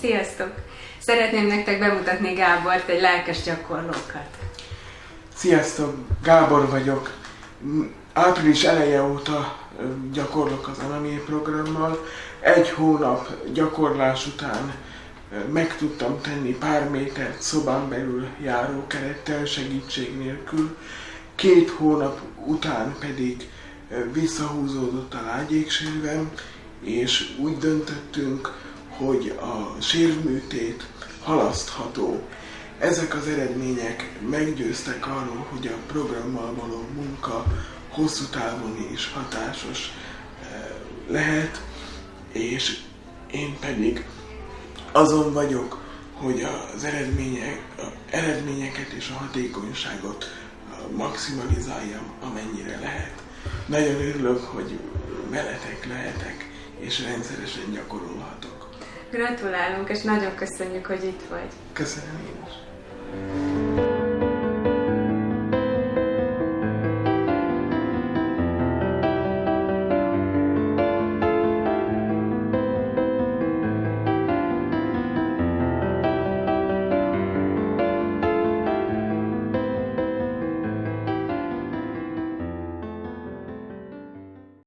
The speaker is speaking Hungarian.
Sziasztok! Szeretném nektek bemutatni Gábort, egy lelkes gyakorlókat. Sziasztok, Gábor vagyok. Április eleje óta gyakorlok az Anamé programmal. Egy hónap gyakorlás után meg tudtam tenni pár métert szobán belül járókerettel segítség nélkül. Két hónap után pedig visszahúzódott a lágyéksérvem, és úgy döntöttünk, hogy a sérvműtét halasztható. Ezek az eredmények meggyőztek arról, hogy a programmal való munka hosszú távon is hatásos lehet, és én pedig azon vagyok, hogy az eredmények, a eredményeket és a hatékonyságot maximalizáljam, amennyire lehet. Nagyon örülök, hogy veletek lehetek, és rendszeresen gyakorolhatok. Gratulálunk, és nagyon köszönjük, hogy itt vagy. Köszönöm én is.